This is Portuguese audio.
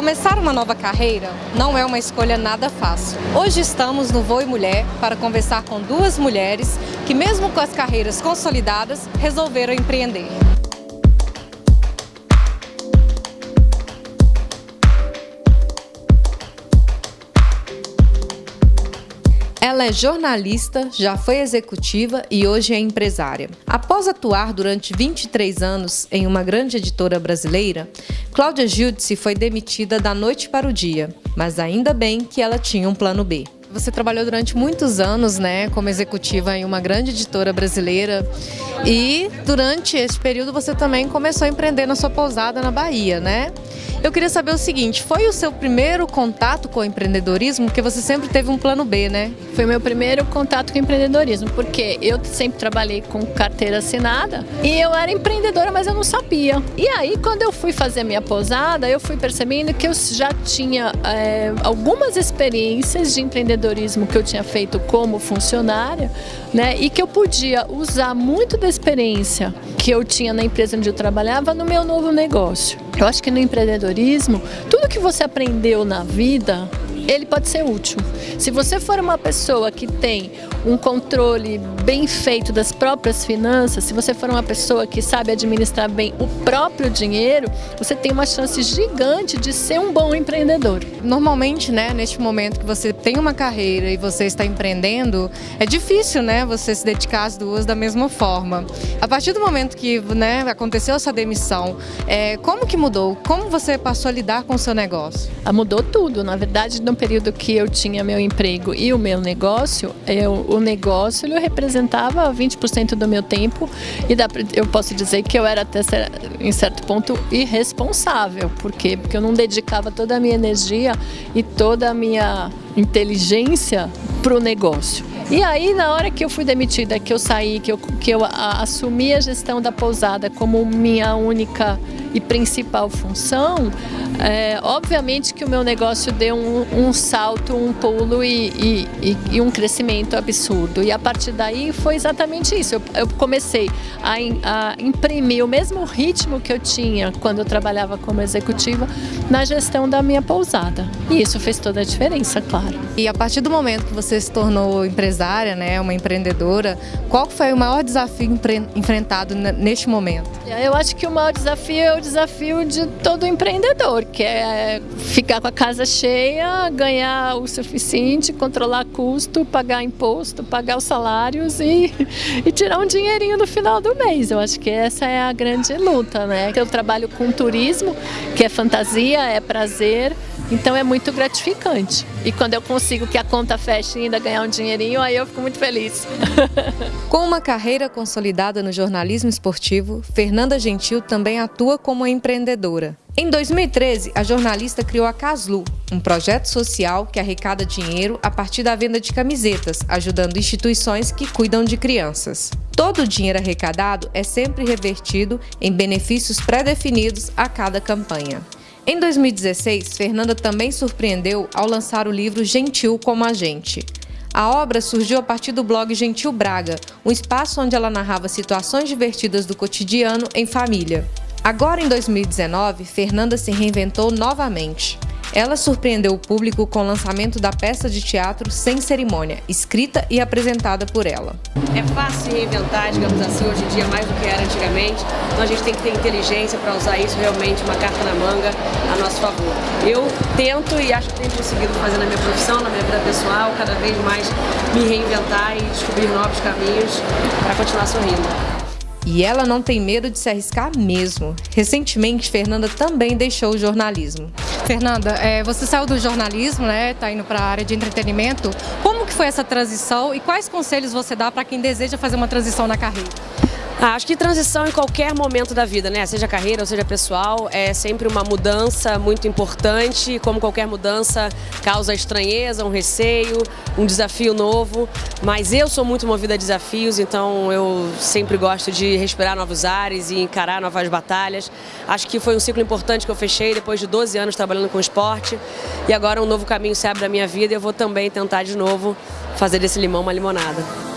Começar uma nova carreira não é uma escolha nada fácil. Hoje estamos no Voe Mulher para conversar com duas mulheres que mesmo com as carreiras consolidadas, resolveram empreender. Ela é jornalista, já foi executiva e hoje é empresária. Após atuar durante 23 anos em uma grande editora brasileira, Cláudia Giudice foi demitida da noite para o dia, mas ainda bem que ela tinha um plano B. Você trabalhou durante muitos anos, né, como executiva em uma grande editora brasileira e durante esse período você também começou a empreender na sua pousada na Bahia, né? Eu queria saber o seguinte, foi o seu primeiro contato com o empreendedorismo? Porque você sempre teve um plano B, né? Foi meu primeiro contato com o empreendedorismo, porque eu sempre trabalhei com carteira assinada e eu era empreendedora, mas eu não sabia. E aí, quando eu fui fazer minha pousada, eu fui percebendo que eu já tinha é, algumas experiências de empreendedorismo que eu tinha feito como funcionária, né? E que eu podia usar muito da experiência que eu tinha na empresa onde eu trabalhava no meu novo negócio. Eu acho que no empreendedorismo, tudo que você aprendeu na vida, ele pode ser útil. Se você for uma pessoa que tem um controle bem feito das próprias finanças, se você for uma pessoa que sabe administrar bem o próprio dinheiro, você tem uma chance gigante de ser um bom empreendedor. Normalmente, né, neste momento que você tem uma carreira e você está empreendendo, é difícil, né, você se dedicar às duas da mesma forma. A partir do momento que, né, aconteceu essa demissão, é, como que mudou? Como você passou a lidar com o seu negócio? Ah, mudou tudo. Na verdade, no período que eu tinha meu emprego e o meu negócio, eu, o negócio ele representava 20% do meu tempo e dá, eu posso dizer que eu era até em certo ponto irresponsável. Por quê? Porque eu não dedicava toda a minha energia e toda a minha inteligência para o negócio. E aí, na hora que eu fui demitida, que eu saí, que eu, que eu a, assumi a gestão da pousada como minha única e principal função, é, obviamente que o meu negócio deu um, um salto, um pulo e, e, e, um crescimento absurdo. E a partir daí foi exatamente isso. Eu, eu comecei a, a, imprimir o mesmo ritmo que eu tinha quando eu trabalhava como executiva na gestão da minha pousada. E isso fez toda a diferença, claro. E a partir do momento que você se tornou empresária, né, uma empreendedora, qual foi o maior desafio enfrentado neste momento? Eu acho que o maior desafio é desafio de todo empreendedor, que é ficar com a casa cheia, ganhar o suficiente, controlar custo, pagar imposto, pagar os salários e, e tirar um dinheirinho no final do mês. Eu acho que essa é a grande luta, né? Eu trabalho com turismo, que é fantasia, é prazer, então é muito gratificante. E quando eu consigo que a conta feche e ainda ganhar um dinheirinho, aí eu fico muito feliz. Com uma carreira consolidada no jornalismo esportivo, Fernanda Gentil também atua como empreendedora. Em 2013, a jornalista criou a Caslu, um projeto social que arrecada dinheiro a partir da venda de camisetas, ajudando instituições que cuidam de crianças. Todo o dinheiro arrecadado é sempre revertido em benefícios pré-definidos a cada campanha. Em 2016, Fernanda também surpreendeu ao lançar o livro Gentil como a Gente. A obra surgiu a partir do blog Gentil Braga, um espaço onde ela narrava situações divertidas do cotidiano em família. Agora, em 2019, Fernanda se reinventou novamente. Ela surpreendeu o público com o lançamento da peça de teatro Sem Cerimônia, escrita e apresentada por ela. É fácil reinventar, digamos assim, hoje em dia mais do que era antigamente, então a gente tem que ter inteligência para usar isso realmente, uma carta na manga, a nosso favor. Eu tento e acho que tenho conseguido fazer na minha profissão, na minha vida pessoal, cada vez mais me reinventar e descobrir novos caminhos para continuar sorrindo. E ela não tem medo de se arriscar mesmo. Recentemente, Fernanda também deixou o jornalismo. Fernanda, é, você saiu do jornalismo, né? Está indo para a área de entretenimento. Como que foi essa transição e quais conselhos você dá para quem deseja fazer uma transição na carreira? Ah, acho que transição em qualquer momento da vida, né? Seja carreira ou seja pessoal, é sempre uma mudança muito importante. Como qualquer mudança, causa estranheza, um receio, um desafio novo. Mas eu sou muito movida a desafios, então eu sempre gosto de respirar novos ares e encarar novas batalhas. Acho que foi um ciclo importante que eu fechei depois de 12 anos trabalhando com esporte. E agora um novo caminho se abre na minha vida e eu vou também tentar de novo fazer desse limão uma limonada.